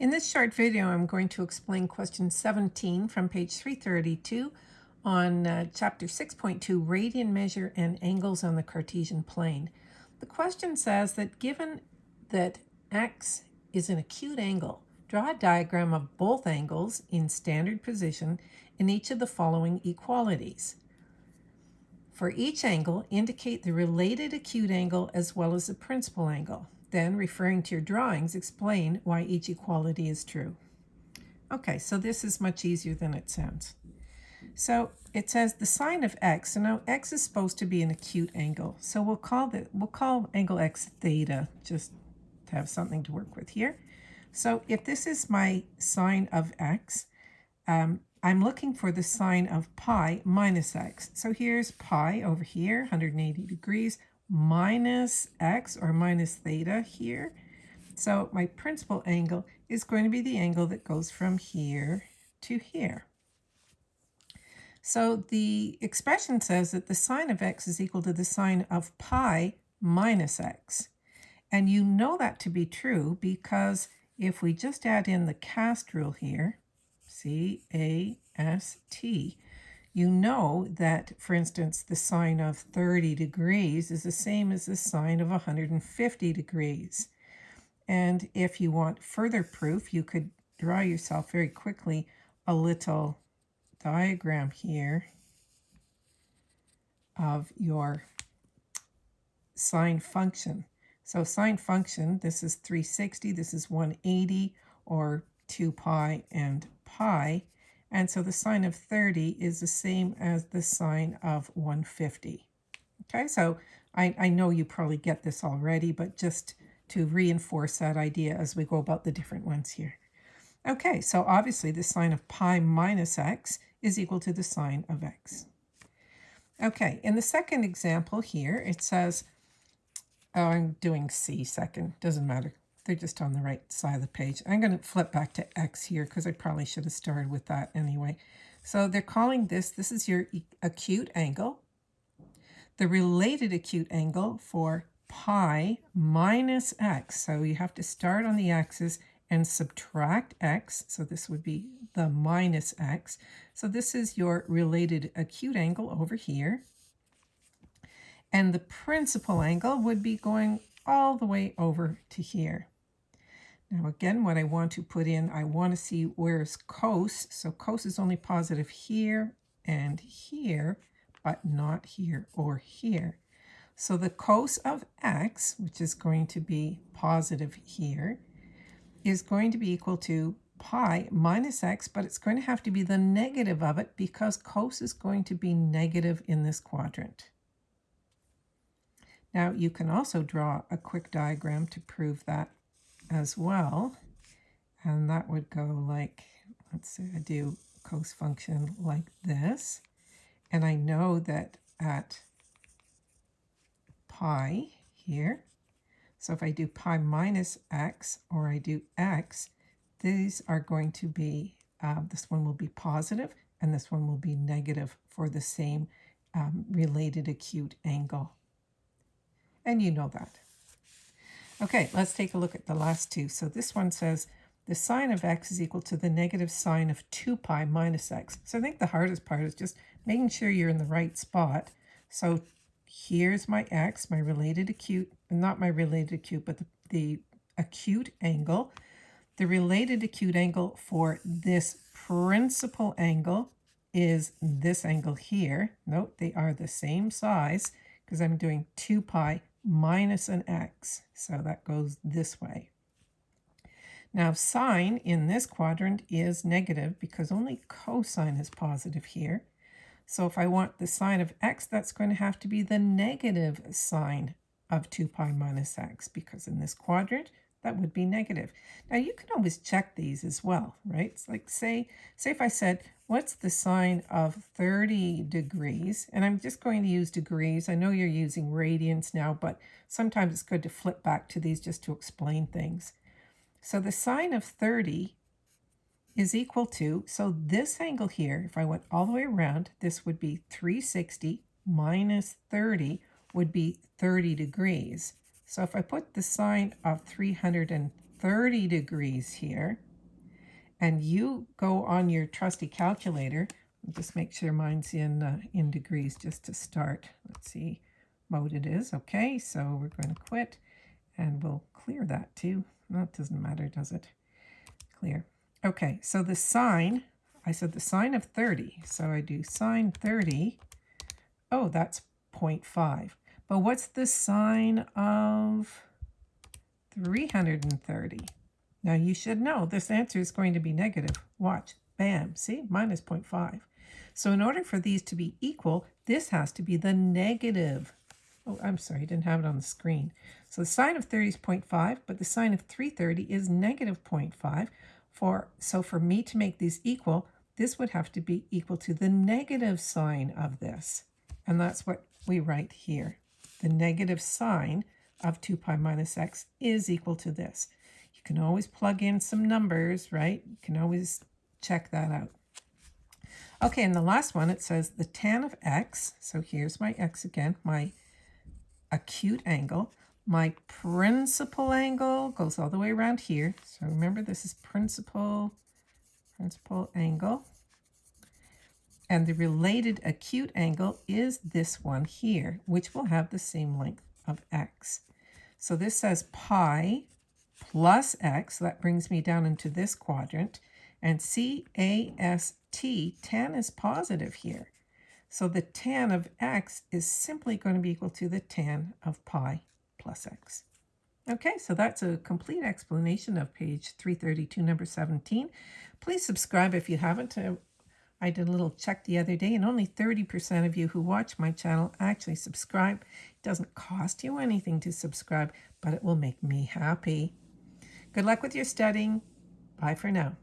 In this short video, I'm going to explain question 17 from page 332 on uh, chapter 6.2, radian measure and angles on the Cartesian plane. The question says that given that x is an acute angle, draw a diagram of both angles in standard position in each of the following equalities. For each angle, indicate the related acute angle as well as the principal angle. Then, referring to your drawings, explain why each equality is true. Okay, so this is much easier than it sounds. So it says the sine of x. So now x is supposed to be an acute angle. So we'll call the we'll call angle x theta just to have something to work with here. So if this is my sine of x, um, I'm looking for the sine of pi minus x. So here's pi over here, 180 degrees minus x or minus theta here. So my principal angle is going to be the angle that goes from here to here. So the expression says that the sine of x is equal to the sine of pi minus x. And you know that to be true because if we just add in the cast rule here, C-A-S-T, you know that, for instance, the sine of 30 degrees is the same as the sine of 150 degrees. And if you want further proof, you could draw yourself very quickly a little diagram here of your sine function. So sine function, this is 360, this is 180, or 2 pi and pi. And so the sine of 30 is the same as the sine of 150. Okay, so I, I know you probably get this already, but just to reinforce that idea as we go about the different ones here. Okay, so obviously the sine of pi minus x is equal to the sine of x. Okay, in the second example here, it says, oh, I'm doing C second, doesn't matter. They're just on the right side of the page. I'm going to flip back to X here because I probably should have started with that anyway. So they're calling this, this is your acute angle. The related acute angle for pi minus x. So you have to start on the axis and subtract x. So this would be the minus x. So this is your related acute angle over here. And the principal angle would be going all the way over to here. Now again, what I want to put in, I want to see where's cos. So cos is only positive here and here, but not here or here. So the cos of x, which is going to be positive here, is going to be equal to pi minus x, but it's going to have to be the negative of it because cos is going to be negative in this quadrant. Now you can also draw a quick diagram to prove that as well. And that would go like, let's say I do cos function like this. And I know that at pi here, so if I do pi minus x or I do x, these are going to be, uh, this one will be positive and this one will be negative for the same um, related acute angle. And you know that. Okay, let's take a look at the last two. So this one says the sine of x is equal to the negative sine of 2 pi minus x. So I think the hardest part is just making sure you're in the right spot. So here's my x, my related acute, not my related acute, but the, the acute angle. The related acute angle for this principal angle is this angle here. Note they are the same size because I'm doing 2 pi minus an x. So that goes this way. Now sine in this quadrant is negative because only cosine is positive here. So if I want the sine of x, that's going to have to be the negative sine of 2 pi minus x because in this quadrant, that would be negative. Now you can always check these as well, right? It's like say, say if I said, what's the sine of 30 degrees? And I'm just going to use degrees. I know you're using radians now, but sometimes it's good to flip back to these just to explain things. So the sine of 30 is equal to, so this angle here, if I went all the way around, this would be 360 minus 30 would be 30 degrees. So if I put the sine of 330 degrees here. And you go on your trusty calculator. Just make sure mine's in, uh, in degrees just to start. Let's see mode it is. Okay, so we're going to quit and we'll clear that too. It doesn't matter, does it? Clear. Okay, so the sine, I said the sine of 30. So I do sine 30. Oh, that's 0.5. But what's the sine of 330? Now you should know this answer is going to be negative. Watch. Bam. See? Minus 0.5. So in order for these to be equal, this has to be the negative. Oh, I'm sorry, I didn't have it on the screen. So the sine of 30 is 0.5, but the sine of 330 is negative 0.5. For, so for me to make these equal, this would have to be equal to the negative sine of this. And that's what we write here. The negative sine of 2 pi minus x is equal to this. You can always plug in some numbers, right? You can always check that out. Okay, and the last one, it says the tan of x. So here's my x again, my acute angle. My principal angle goes all the way around here. So remember, this is principal, principal angle. And the related acute angle is this one here, which will have the same length of x. So this says pi plus x. That brings me down into this quadrant. And C-A-S-T, tan is positive here. So the tan of x is simply going to be equal to the tan of pi plus x. Okay, so that's a complete explanation of page 332, number 17. Please subscribe if you haven't. I did a little check the other day, and only 30% of you who watch my channel actually subscribe. It doesn't cost you anything to subscribe, but it will make me happy. Good luck with your studying. Bye for now.